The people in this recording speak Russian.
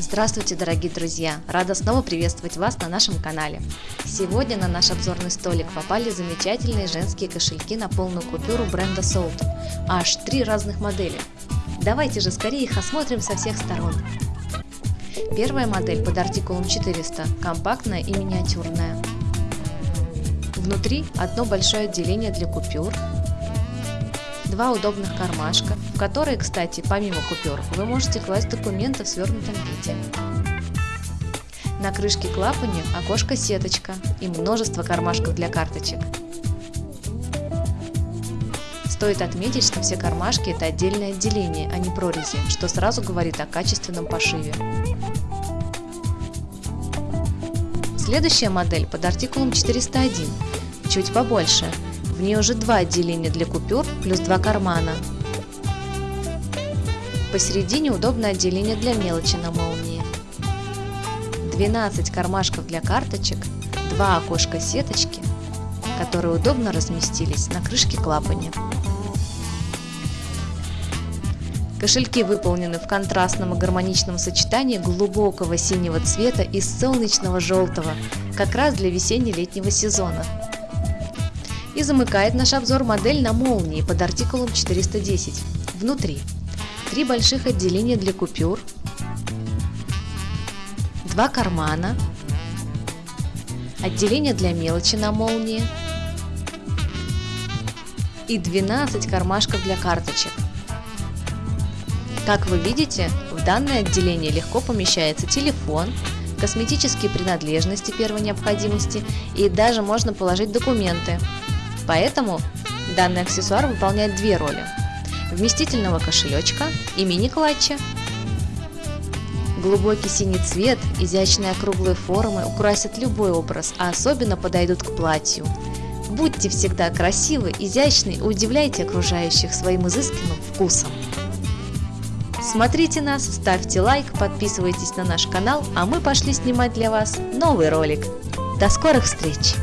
Здравствуйте, дорогие друзья! Рада снова приветствовать вас на нашем канале. Сегодня на наш обзорный столик попали замечательные женские кошельки на полную купюру бренда Sold. Аж три разных модели. Давайте же скорее их осмотрим со всех сторон. Первая модель под артикулом 400, компактная и миниатюрная. Внутри одно большое отделение для купюр, два удобных кармашка, в которые, кстати, помимо купюр, вы можете класть документы в свернутом виде. На крышке клапане окошко-сеточка и множество кармашков для карточек. Стоит отметить, что все кармашки это отдельное отделение, а не прорези, что сразу говорит о качественном пошиве. Следующая модель под артикулом 401, чуть побольше, в ней уже два отделения для купюр плюс два кармана. Посередине удобное отделение для мелочи на молнии. 12 кармашков для карточек, два окошка сеточки, которые удобно разместились на крышке клапане. Кошельки выполнены в контрастном и гармоничном сочетании глубокого синего цвета и солнечного желтого, как раз для весенне-летнего сезона. И замыкает наш обзор модель на молнии под артикулом 410. Внутри. Три больших отделения для купюр, два кармана, отделение для мелочи на молнии. И 12 кармашков для карточек. Как вы видите, в данное отделение легко помещается телефон, косметические принадлежности первой необходимости и даже можно положить документы, Поэтому данный аксессуар выполняет две роли – вместительного кошелечка и мини-клатча. Глубокий синий цвет, изящные округлые формы украсят любой образ, а особенно подойдут к платью. Будьте всегда красивы, изящны и удивляйте окружающих своим изысканным вкусом. Смотрите нас, ставьте лайк, подписывайтесь на наш канал, а мы пошли снимать для вас новый ролик. До скорых встреч!